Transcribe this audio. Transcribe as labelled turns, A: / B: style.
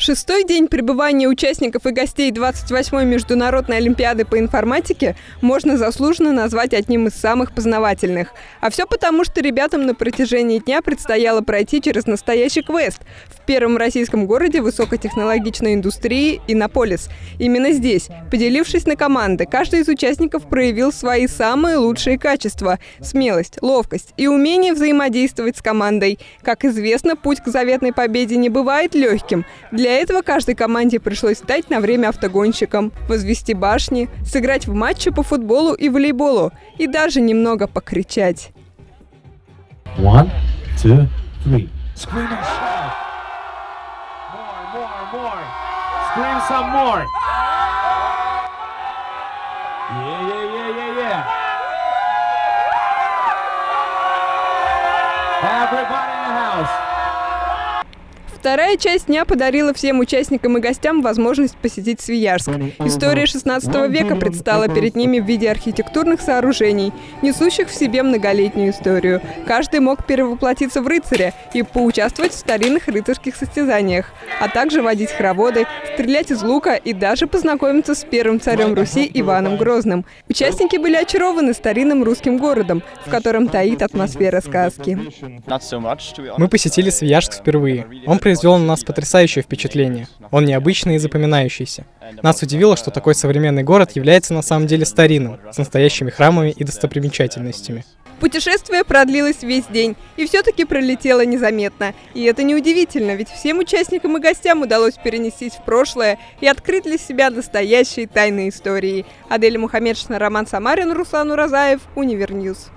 A: Шестой день пребывания участников и гостей 28-й Международной Олимпиады по информатике можно заслуженно назвать одним из самых познавательных. А все потому, что ребятам на протяжении дня предстояло пройти через настоящий квест в первом российском городе высокотехнологичной индустрии Иннополис. Именно здесь, поделившись на команды, каждый из участников проявил свои самые лучшие качества – смелость, ловкость и умение взаимодействовать с командой. Как известно, путь к заветной победе не бывает легким. Для этого каждой команде пришлось стать на время автогонщиком, возвести башни, сыграть в матче по футболу и волейболу и даже немного покричать. One, two, three. Scream and shout. More, more, more. Scream some more. Yeah, yeah, yeah, yeah, yeah. Everybody in the house. Вторая часть дня подарила всем участникам и гостям возможность посетить Свияжск. История 16 века предстала перед ними в виде архитектурных сооружений, несущих в себе многолетнюю историю. Каждый мог перевоплотиться в рыцаря и поучаствовать в старинных рыцарских состязаниях, а также водить хороводы, стрелять из лука и даже познакомиться с первым царем Руси Иваном Грозным. Участники были очарованы старинным русским городом, в котором таит атмосфера сказки.
B: Мы посетили Свияжск впервые. Он произвел на нас потрясающее впечатление. Он необычный и запоминающийся. Нас удивило, что такой современный город является на самом деле старинным, с настоящими храмами и достопримечательностями.
A: Путешествие продлилось весь день и все-таки пролетело незаметно. И это неудивительно, ведь всем участникам и гостям удалось перенестись в прошлое и открыть для себя настоящие тайные истории. Адель Мухаммедшина, Роман Самарин, Руслан Уразаев, UniverNews.